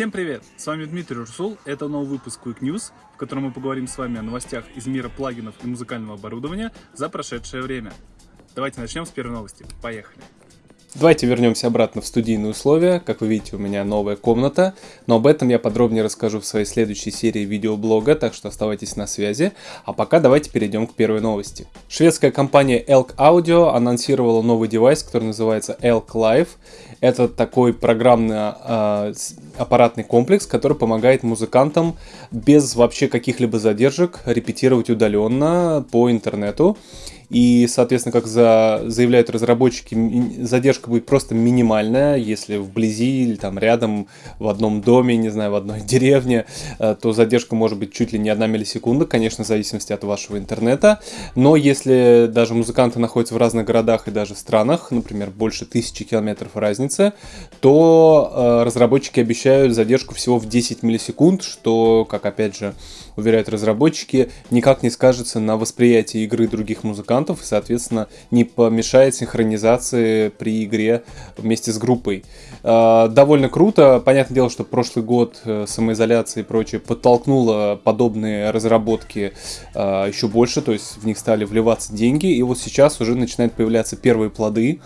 Всем привет! С вами Дмитрий Русул. Это новый выпуск Quick News, в котором мы поговорим с вами о новостях из мира плагинов и музыкального оборудования за прошедшее время. Давайте начнем с первой новости. Поехали! Давайте вернемся обратно в студийные условия. Как вы видите, у меня новая комната, но об этом я подробнее расскажу в своей следующей серии видеоблога, так что оставайтесь на связи. А пока давайте перейдем к первой новости. Шведская компания Elk Audio анонсировала новый девайс, который называется Elk Live. Это такой программно-аппаратный комплекс, который помогает музыкантам без вообще каких-либо задержек репетировать удаленно по интернету. И, соответственно, как за, заявляют разработчики, задержка будет просто минимальная, если вблизи или там рядом в одном доме, не знаю, в одной деревне, э, то задержка может быть чуть ли не одна миллисекунда, конечно, в зависимости от вашего интернета. Но если даже музыканты находятся в разных городах и даже странах, например, больше тысячи километров разницы, то э, разработчики обещают задержку всего в 10 миллисекунд, что, как опять же уверяют разработчики, никак не скажется на восприятии игры других музыкантов и, соответственно, не помешает синхронизации при игре вместе с группой. А, довольно круто. Понятное дело, что прошлый год э, самоизоляции и прочее подтолкнуло подобные разработки а, еще больше, то есть в них стали вливаться деньги, и вот сейчас уже начинают появляться первые плоды.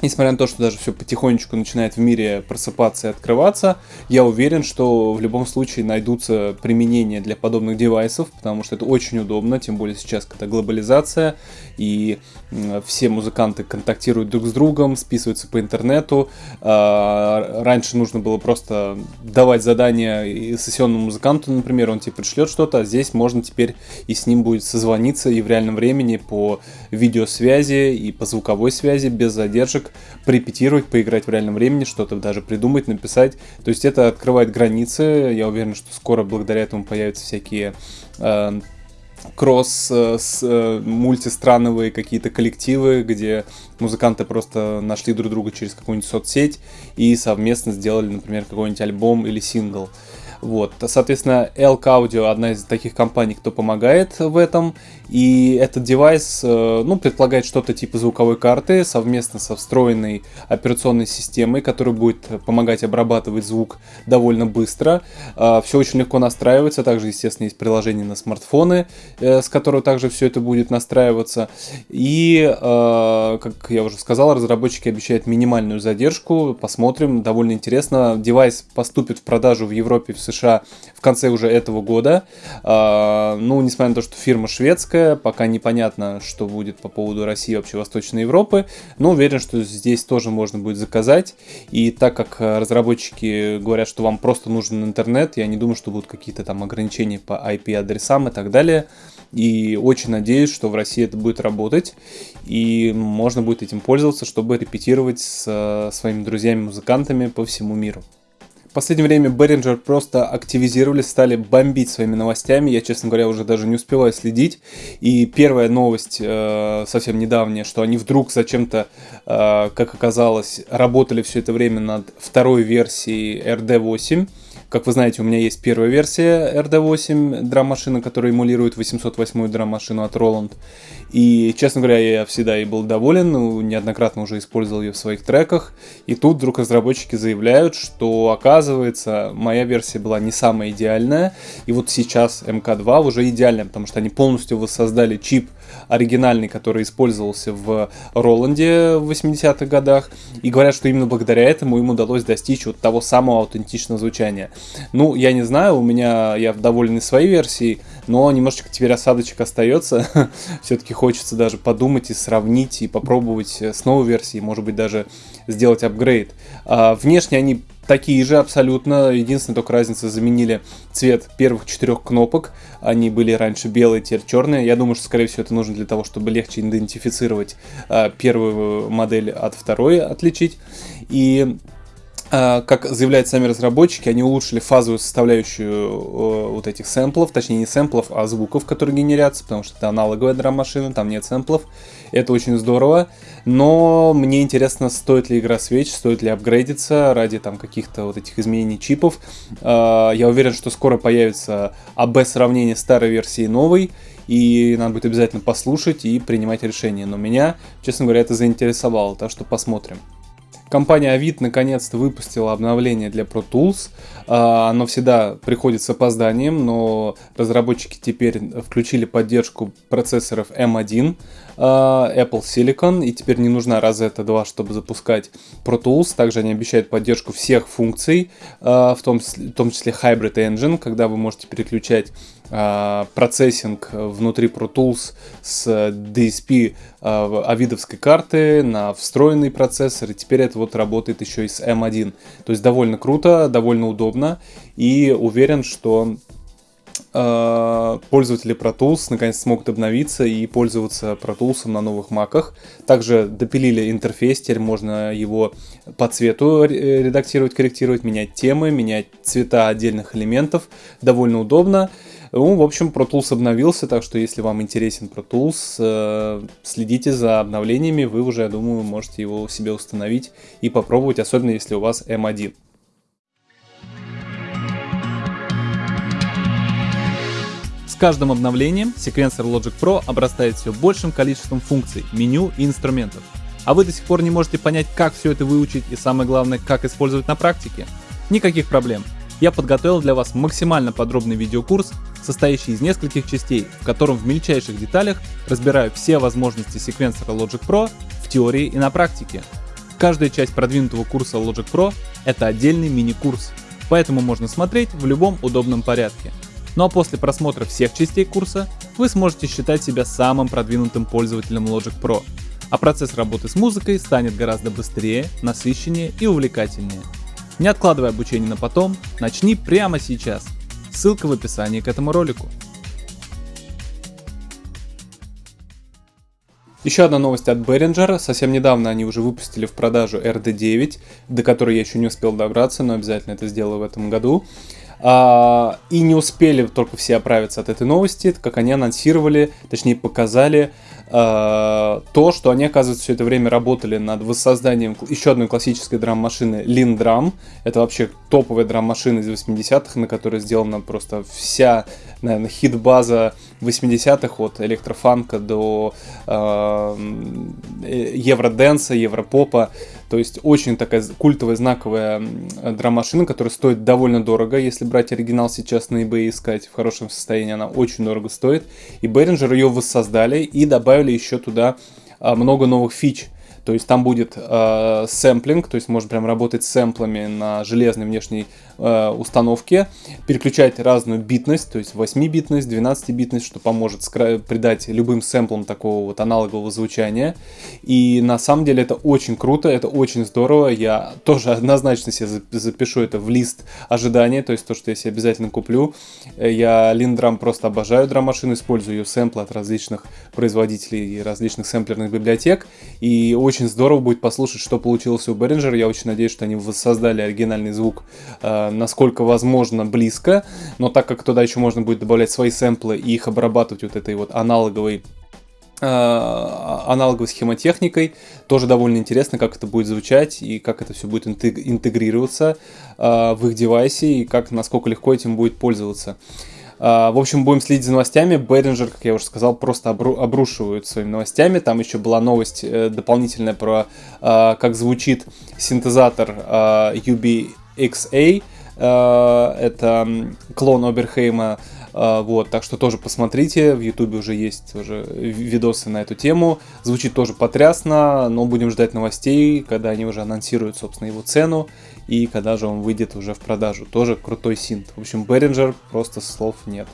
Несмотря на то, что даже все потихонечку начинает в мире просыпаться и открываться, я уверен, что в любом случае найдутся применения для подобных девайсов, потому что это очень удобно, тем более сейчас, когда глобализация, и все музыканты контактируют друг с другом, списываются по интернету. А, раньше нужно было просто давать задание сессионному музыканту, например, он тебе пришлет что-то, а здесь можно теперь и с ним будет созвониться и в реальном времени по видеосвязи и по звуковой связи без задержек порепетировать, поиграть в реальном времени, что-то даже придумать, написать. То есть это открывает границы. Я уверен, что скоро благодаря этому появятся всякие э, кросс э, с, э, мультистрановые какие-то коллективы, где музыканты просто нашли друг друга через какую-нибудь соцсеть и совместно сделали, например, какой-нибудь альбом или сингл. Вот, соответственно, Elk Audio одна из таких компаний, кто помогает в этом. И этот девайс, э, ну, предполагает что-то типа звуковой карты совместно со встроенной операционной системой, которая будет помогать обрабатывать звук довольно быстро. А, все очень легко настраивается. Также, естественно, есть приложение на смартфоны, э, с которого также все это будет настраиваться. И, э, как я уже сказал, разработчики обещают минимальную задержку. Посмотрим, довольно интересно. Девайс поступит в продажу в Европе, в США в конце уже этого года. А, ну, несмотря на то, что фирма шведская, пока непонятно, что будет по поводу России и вообще Восточной Европы, но уверен, что здесь тоже можно будет заказать. И так как разработчики говорят, что вам просто нужен интернет, я не думаю, что будут какие-то там ограничения по IP-адресам и так далее. И очень надеюсь, что в России это будет работать, и можно будет этим пользоваться, чтобы репетировать с своими друзьями-музыкантами по всему миру. Последнее время Behringer просто активизировались, стали бомбить своими новостями. Я, честно говоря, уже даже не успеваю следить. И первая новость э, совсем недавняя, что они вдруг зачем-то, э, как оказалось, работали все это время над второй версией RD8. Как вы знаете, у меня есть первая версия RD8 драм-машины, которая эмулирует 808 драм-машину от Roland. И, честно говоря, я всегда и был доволен, ну, неоднократно уже использовал ее в своих треках. И тут вдруг разработчики заявляют, что, оказывается, моя версия была не самая идеальная. И вот сейчас МК2 уже идеальная, потому что они полностью воссоздали чип оригинальный, который использовался в Роланде в 80-х годах. И говорят, что именно благодаря этому им удалось достичь вот того самого аутентичного звучания. Ну, я не знаю, у меня, я доволен своей версией, но немножечко теперь осадочек остается. Все-таки хочется даже подумать и сравнить, и попробовать с новой версией, может быть, даже сделать апгрейд. А, внешне они такие же абсолютно. Единственная только разница, заменили цвет первых четырех кнопок. Они были раньше белые, теперь черные. Я думаю, что, скорее всего, это нужно для того, чтобы легче идентифицировать э, первую модель от второй, отличить. И как заявляют сами разработчики, они улучшили фазовую составляющую вот этих сэмплов, точнее не сэмплов, а звуков, которые генерятся, потому что это аналоговая драм-машина, там нет сэмплов. Это очень здорово, но мне интересно, стоит ли игра свеч, стоит ли апгрейдиться ради там каких-то вот этих изменений чипов. А, я уверен, что скоро появится АБ-сравнение старой версии и новой, и надо будет обязательно послушать и принимать решение. Но меня, честно говоря, это заинтересовало, так что посмотрим. Компания Avid наконец-то выпустила обновление для Pro Tools. А, оно всегда приходит с опозданием, но разработчики теперь включили поддержку процессоров M1 а, Apple Silicon, и теперь не нужна Rosetta 2, чтобы запускать Pro Tools. Также они обещают поддержку всех функций, а, в том, в том числе Hybrid Engine, когда вы можете переключать процессинг внутри Pro Tools с DSP авидовской карты на встроенный процессор, и теперь это вот работает еще и с M1. То есть довольно круто, довольно удобно, и уверен, что пользователи Pro Tools наконец смогут обновиться и пользоваться Pro Tools на новых маках. Также допилили интерфейс, теперь можно его по цвету редактировать, корректировать, менять темы, менять цвета отдельных элементов. Довольно удобно. Ну, в общем, Pro Tools обновился, так что если вам интересен Pro Tools, э, следите за обновлениями, вы уже, я думаю, можете его себе установить и попробовать, особенно если у вас M1. Каждым обновлением секвенсор Logic Pro обрастает все большим количеством функций, меню и инструментов. А вы до сих пор не можете понять, как все это выучить и самое главное, как использовать на практике? Никаких проблем я подготовил для вас максимально подробный видеокурс, состоящий из нескольких частей, в котором в мельчайших деталях разбираю все возможности секвенсора Logic Pro в теории и на практике. Каждая часть продвинутого курса Logic Pro — это отдельный мини-курс, поэтому можно смотреть в любом удобном порядке. Ну а после просмотра всех частей курса вы сможете считать себя самым продвинутым пользователем Logic Pro, а процесс работы с музыкой станет гораздо быстрее, насыщеннее и увлекательнее. Не откладывай обучение на потом, начни прямо сейчас. Ссылка в описании к этому ролику. Еще одна новость от Behringer. Совсем недавно они уже выпустили в продажу RD9, до которой я еще не успел добраться, но обязательно это сделаю в этом году. А, и не успели только все оправиться от этой новости, как они анонсировали, точнее показали а, то, что они, оказывается, все это время работали над воссозданием еще одной классической драм-машины Lindrum. Это вообще топовая драм-машина из 80-х, на которой сделана просто вся, наверное, хит-база 80-х от электрофанка до э, евроденса, европопа. То есть очень такая культовая, знаковая драм-машина, которая стоит довольно дорого. Если брать оригинал сейчас на eBay искать в хорошем состоянии, она очень дорого стоит. И Behringer ее воссоздали и добавили еще туда а, много новых фич. То есть там будет э, сэмплинг, то есть можно прям работать с сэмплами на железной внешней э, установке, переключать разную битность, то есть 8-битность, 12-битность, что поможет придать любым сэмплам такого вот аналогового звучания. И на самом деле это очень круто, это очень здорово. Я тоже однозначно себе запишу это в лист ожидания, то есть то, что я себе обязательно куплю. Я Линдрам просто обожаю драм-машину, использую ее сэмплы от различных производителей и различных сэмплерных библиотек. И очень очень здорово будет послушать, что получилось у Behringer. Я очень надеюсь, что они воссоздали оригинальный звук э, насколько возможно близко. Но так как туда еще можно будет добавлять свои сэмплы и их обрабатывать вот этой вот аналоговой э, аналоговой схемотехникой. Тоже довольно интересно, как это будет звучать и как это все будет интегрироваться э, в их девайсе и как, насколько легко этим будет пользоваться. А, в общем, будем следить за новостями. Behringer, как я уже сказал, просто обру обрушивают своими новостями. Там еще была новость э, дополнительная про а, как звучит синтезатор а, UBXA. Это клон Оберхейма. Вот, так что тоже посмотрите, в ютубе уже есть уже видосы на эту тему. Звучит тоже потрясно, но будем ждать новостей, когда они уже анонсируют, собственно, его цену и когда же он выйдет уже в продажу. Тоже крутой синт. В общем, Behringer просто слов нет.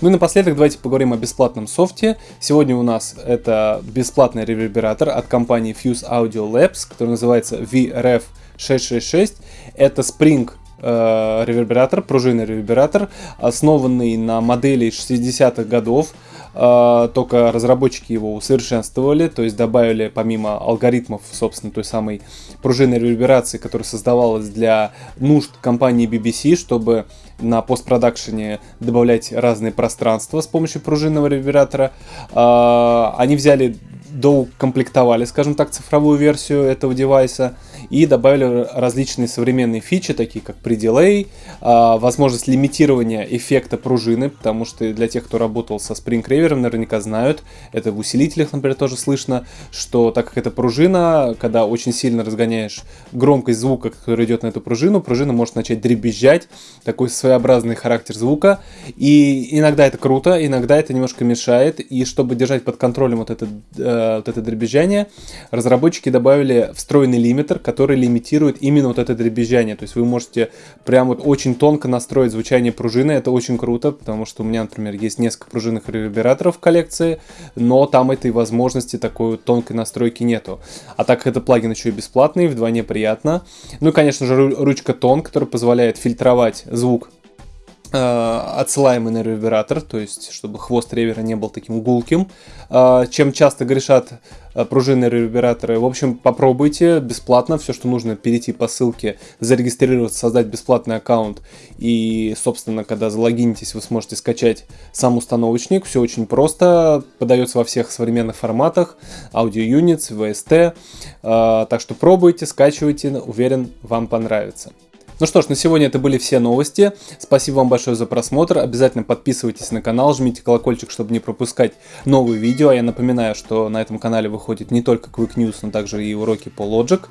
Ну и напоследок давайте поговорим о бесплатном софте. Сегодня у нас это бесплатный ревербератор от компании Fuse Audio Labs, который называется VRF 666. Это Spring э, ревербератор, пружинный ревербератор, основанный на модели 60-х годов. Э, только разработчики его усовершенствовали, то есть добавили помимо алгоритмов, собственно, той самой пружинной реверберации, которая создавалась для нужд компании BBC, чтобы на постпродакшене добавлять разные пространства с помощью пружинного ревербератора. Э, они взяли доукомплектовали, скажем так, цифровую версию этого девайса и добавили различные современные фичи, такие как пределей, а, возможность лимитирования эффекта пружины, потому что для тех, кто работал со Spring Reaver, наверняка знают, это в усилителях, например, тоже слышно, что так как это пружина, когда очень сильно разгоняешь громкость звука, который идет на эту пружину, пружина может начать дребезжать, такой своеобразный характер звука, и иногда это круто, иногда это немножко мешает, и чтобы держать под контролем вот это, э, вот это дребезжание, разработчики добавили встроенный лимитер, который лимитирует именно вот это дребезжание. То есть вы можете прям вот очень тонко настроить звучание пружины. Это очень круто, потому что у меня, например, есть несколько пружинных ревербераторов в коллекции, но там этой возможности такой тонкой настройки нету. А так как это плагин еще и бесплатный, вдвойне приятно. Ну и, конечно же, ручка тон, которая позволяет фильтровать звук отсылаемый на ревербератор, то есть чтобы хвост ревера не был таким гулким, э, чем часто грешат э, пружинные ревербераторы. В общем, попробуйте бесплатно, все, что нужно, перейти по ссылке, зарегистрироваться, создать бесплатный аккаунт, и, собственно, когда залогинитесь, вы сможете скачать сам установочник, все очень просто, подается во всех современных форматах, Audio Units, VST, так что пробуйте, скачивайте, уверен, вам понравится. Ну что ж, на сегодня это были все новости. Спасибо вам большое за просмотр. Обязательно подписывайтесь на канал, жмите колокольчик, чтобы не пропускать новые видео. А я напоминаю, что на этом канале выходит не только Quick News, но также и уроки по Logic,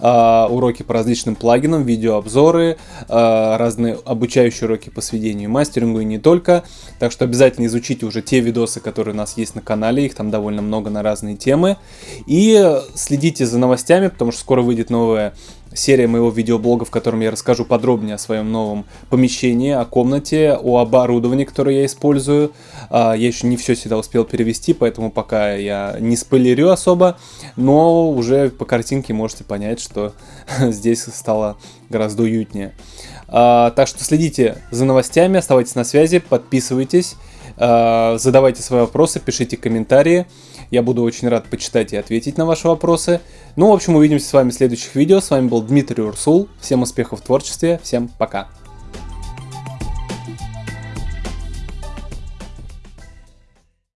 э, уроки по различным плагинам, видеообзоры, э, разные обучающие уроки по сведению и мастерингу и не только. Так что обязательно изучите уже те видосы, которые у нас есть на канале, их там довольно много на разные темы. И следите за новостями, потому что скоро выйдет новая серия моего видеоблога, в котором я расскажу подробнее о своем новом помещении, о комнате, о оборудовании, которое я использую. А, я еще не все сюда успел перевести, поэтому пока я не спойлерю особо, но уже по картинке можете понять, что здесь стало гораздо уютнее. А, так что следите за новостями, оставайтесь на связи, подписывайтесь, задавайте свои вопросы, пишите комментарии. Я буду очень рад почитать и ответить на ваши вопросы. Ну, в общем, увидимся с вами в следующих видео. С вами был Дмитрий Урсул. Всем успехов в творчестве. Всем пока.